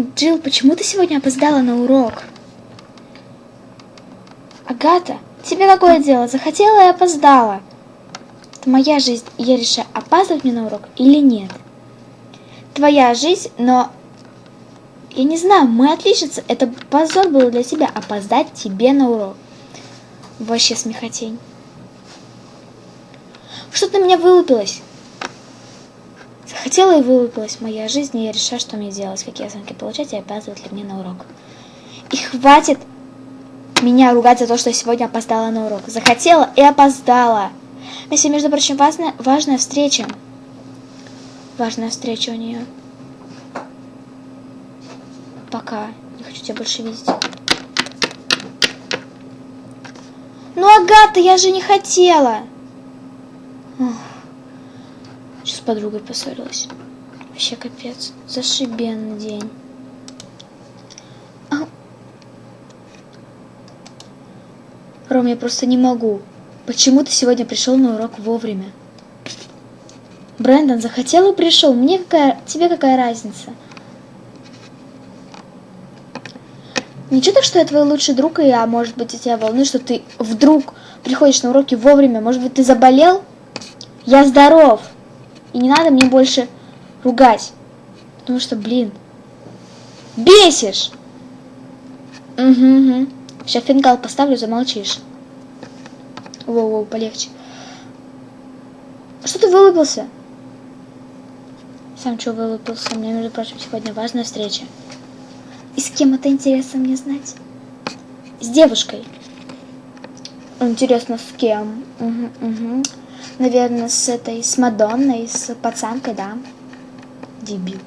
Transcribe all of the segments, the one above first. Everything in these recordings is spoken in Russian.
Джилл, почему ты сегодня опоздала на урок? Агата, тебе какое дело? Захотела и опоздала. Это моя жизнь, и я решаю, опаздывать мне на урок или нет. Твоя жизнь, но... Я не знаю, мы отличницы. Это позор был для тебя опоздать тебе на урок. Вообще смехотень. Что-то на меня вылупилось. Захотела и вылупилась моя жизнь, и я решаю, что мне делать, какие оценки получать и опаздывать ли мне на урок. И хватит меня ругать за то, что я сегодня опоздала на урок. Захотела и опоздала. Если, между прочим, важная, важная встреча. Важная встреча у нее. Пока. Не хочу тебя больше видеть. Ну, Агата, я же не хотела. Ох. Сейчас с подругой поссорилась. Вообще капец. Зашибенный день. А... Ром, я просто не могу. Почему ты сегодня пришел на урок вовремя? Брэндон захотел и пришел. Мне какая... Тебе какая разница? Ничего так, что я твой лучший друг, и я, может быть, тебя волнует, что ты вдруг приходишь на уроки вовремя. Может быть, ты заболел? Я здоров. И не надо мне больше ругать. Потому что, блин, бесишь. Угу, угу. Сейчас фингал поставлю, замолчишь. Воу-воу, полегче. Что ты вылупился? Сам что вылупился? У меня, между прочим, сегодня важная встреча. И с кем это интересно мне знать? С девушкой. Интересно, с кем? Угу, угу. Наверное, с этой, с Мадонной, с пацанкой, да. Дебил.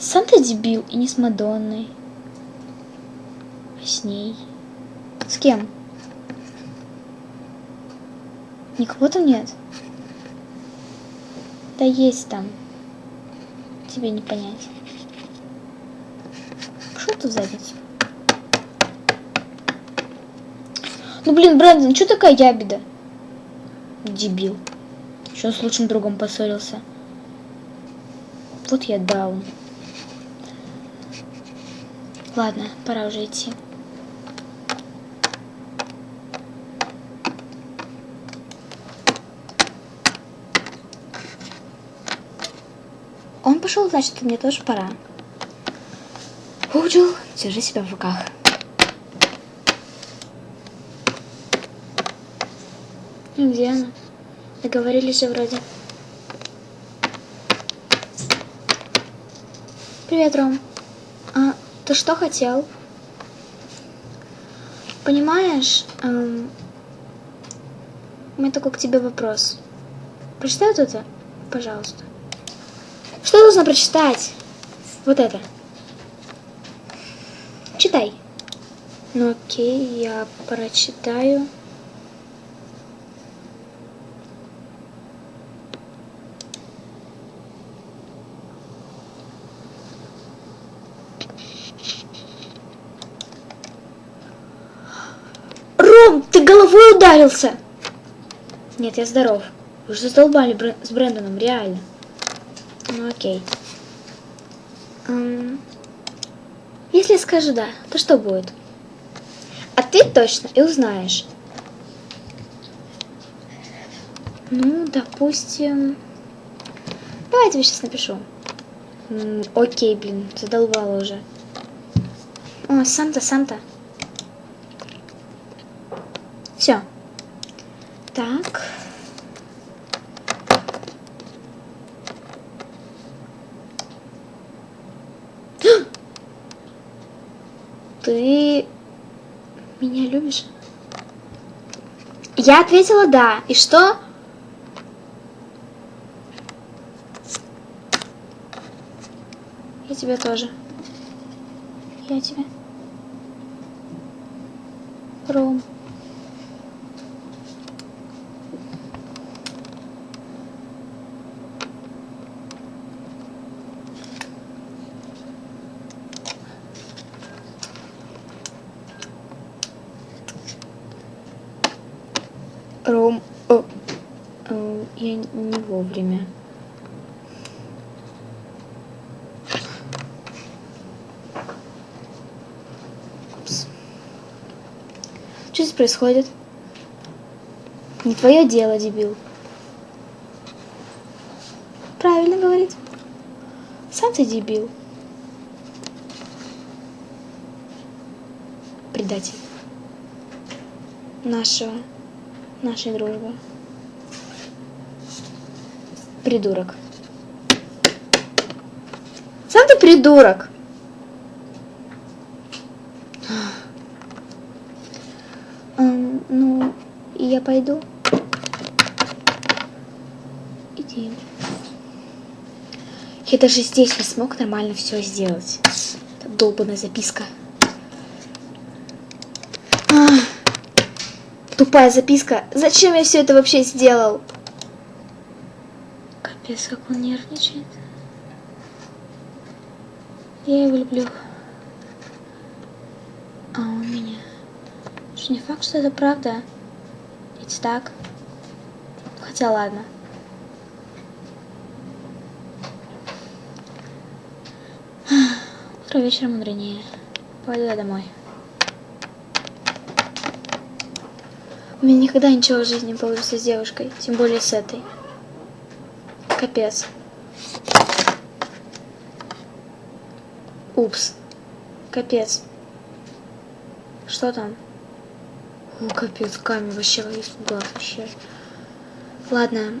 Сам ты дебил, и не с Мадонной. А с ней. С кем? Никого там нет? Да есть там. Тебе не понять. Что тут задницу? Ну блин, Брэндон, что такая ябеда? Дебил. Еще с лучшим другом поссорился. Вот я даун. Ладно, пора уже идти. Он пошел, значит, мне тоже пора. Уджил, держи себя в руках. Где она? Договорились вроде. Привет, Ром. А ты что хотел? Понимаешь, эм, у меня такой к тебе вопрос. Прочитай вот это, пожалуйста. Что нужно прочитать? Вот это. Читай. Ну окей, я прочитаю. Ром, ты головой ударился! Нет, я здоров. Вы же задолбали Брэ с Брэндоном, реально. Ну окей. Эм, если я скажу да, то что будет? Ответь точно и узнаешь. Ну, допустим... Давай я тебе сейчас напишу. М окей, блин, задолбала уже. О, Санта, Санта. Все. Так. Ты меня любишь? Я ответила да. И что? Я тебя тоже. Я тебя. Ром. я не вовремя. Что здесь происходит? Не твое дело, дебил. Правильно говорит. Сам ты дебил. Предатель. Нашего. Нашей дружбы. Придурок. Сам ты придурок. Ну, я пойду. Иди. Я даже здесь не смог нормально все сделать. Это долбанная записка. Тупая записка. Зачем я все это вообще сделал? Капец, как он нервничает. Я его люблю. А он меня. Что не факт, что это правда. Ведь так. Хотя ладно. Утро вечером мудренее. Пойду я домой. У меня никогда ничего в жизни не получится с девушкой, тем более с этой. Капец. Упс. Капец. Что там? О, капец, камень вообще испугал вообще. Ладно.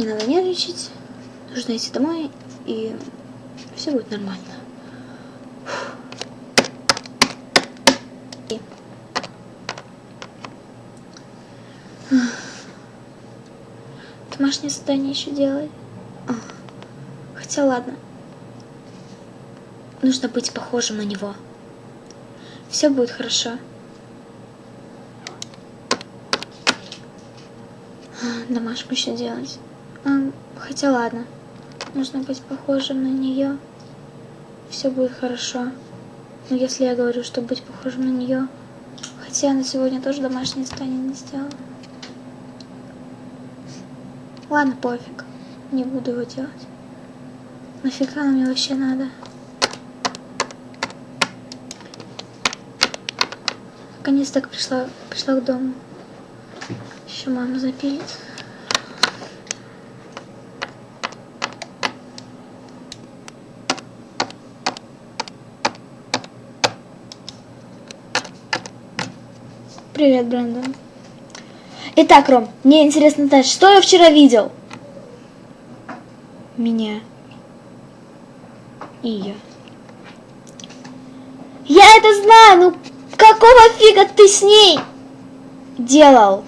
Не надо нервничать. Нужно идти домой и все будет нормально. И... Домашнее задание еще делать. Хотя ладно. Нужно быть похожим на него. Все будет хорошо. Домашку еще делать. Хотя ладно. Нужно быть похожим на нее. Все будет хорошо. Но если я говорю, что быть похожим на нее, хотя она сегодня тоже домашнее задание не сделала. Ладно, пофиг. Не буду его делать. Нафига оно мне вообще надо? Наконец-то пришла, пришла к дому. Еще мама запилит. Привет, Брэндон. Итак, Ром, мне интересно знать, что я вчера видел? Меня. И ее. Я это знаю, ну какого фига ты с ней делал?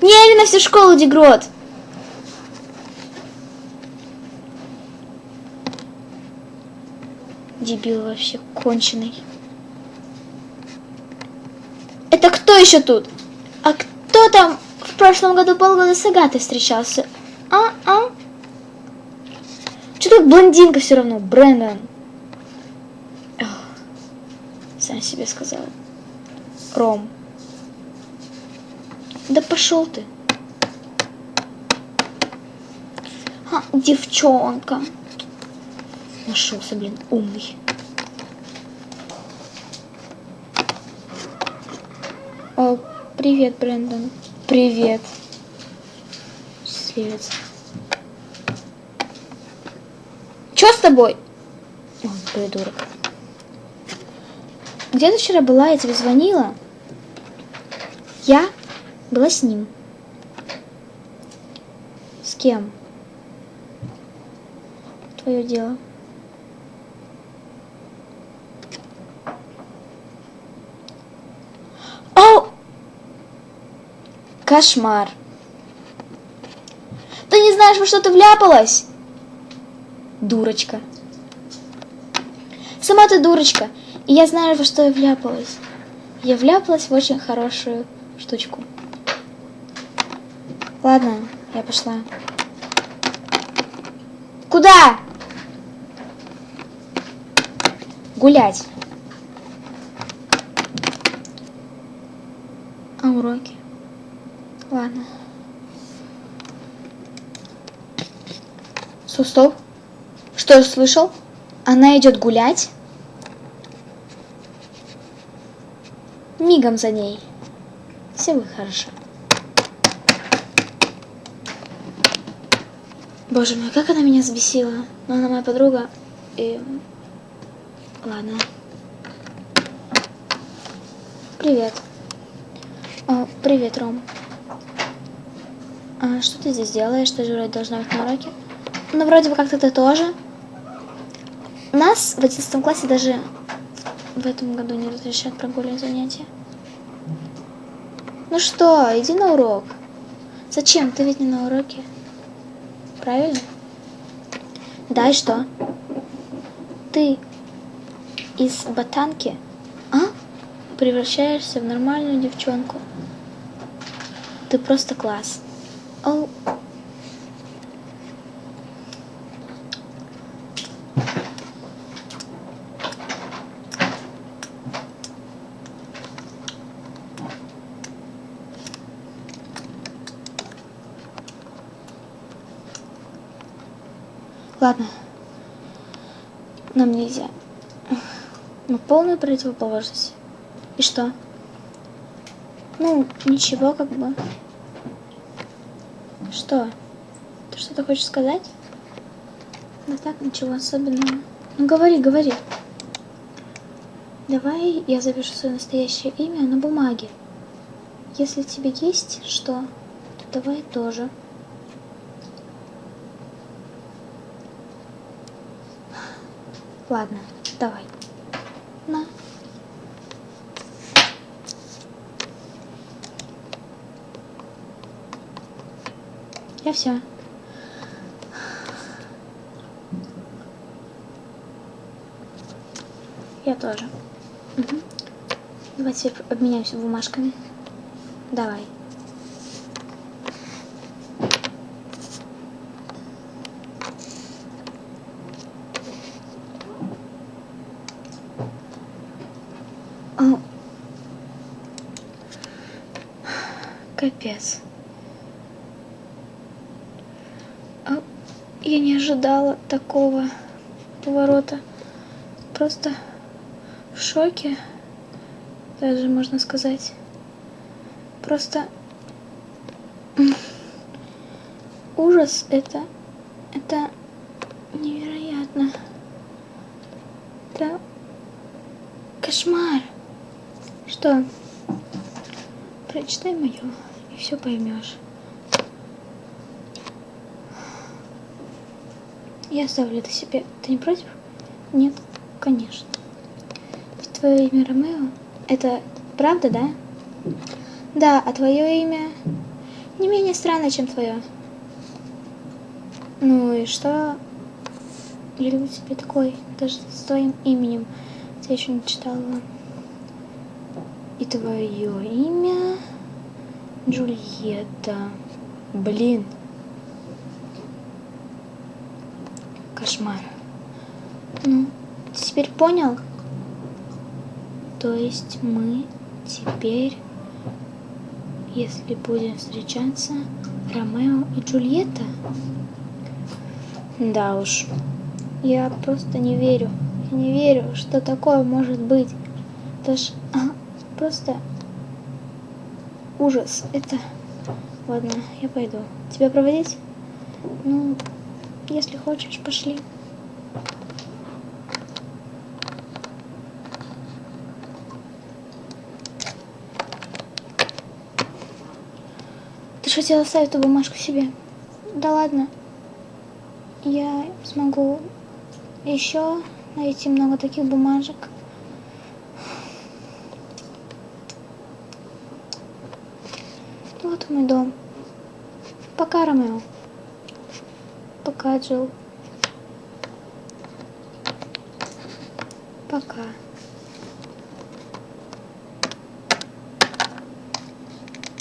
Не на всю школу, Дегрот. Дебил вообще конченый. Это кто еще тут? Кто там в прошлом году полгода с Агатой встречался? А, а? Что тут блондинка все равно, Брэндон? Сам себе сказал. Ром. Да пошел ты. А, девчонка. Нашелся, блин, умный. О, привет, Брэндон. Привет. Счастливец. Чё с тобой? О, придурок. Где ты вчера была? Я тебе звонила. Я была с ним. С кем? Твое дело. О! Кошмар. Ты не знаешь, во что ты вляпалась? Дурочка. Сама ты дурочка. И я знаю, во что я вляпалась. Я вляпалась в очень хорошую штучку. Ладно, я пошла. Куда? Гулять. А уроки? Ладно. Стоп, Что я слышал? Она идет гулять? мигом за ней. Все будет хорошо. Боже мой, как она меня взбесила. Но она моя подруга. И... Ладно. Привет. О, привет, Ром. А что ты здесь делаешь? Ты же вроде должна быть на уроке. Ну, вроде бы как-то ты тоже. Нас в 11 классе даже в этом году не разрешают прогуливать занятия. Ну что, иди на урок. Зачем? Ты ведь не на уроке. Правильно? Да, и что? Ты из ботанки, а? Превращаешься в нормальную девчонку. Ты просто класс. О. Ладно. Нам нельзя. Ну, полную противоположность. И что? Ну, ничего, как бы. Что? Ты что-то хочешь сказать? Да так, ничего особенного. Ну, говори, говори. Давай я запишу свое настоящее имя на бумаге. Если тебе есть что, то давай тоже. Ладно, давай. На. Я все. Я тоже. Угу. Давай теперь обменяемся бумажками. Давай. Капец. Я не ожидала такого поворота. Просто в шоке, даже можно сказать. Просто ужас это, это невероятно. Это кошмар. Что? Прочитай мое, и все поймешь. Я оставлю это себе. Ты не против? Нет, конечно. Ведь твое имя Ромео? Это правда, да? Да, а твое имя не менее странное, чем твое. Ну и что? Я люблю тебя такой, даже с твоим именем. Я еще не читала. И твое имя Джульетта. Блин. Кошмар. Ну, ты теперь понял? То есть мы теперь, если будем встречаться, Ромео и Джульетта? Да уж. Я просто не верю. Я не верю, что такое может быть. Это ж а, просто ужас. Это... Ладно, я пойду. Тебя проводить? Ну, если хочешь, пошли. Ты же хотела оставить эту бумажку себе? Да ладно. Я смогу еще найти много таких бумажек. Вот мой дом. Пока, Ромео. Пока, Джилл. Пока.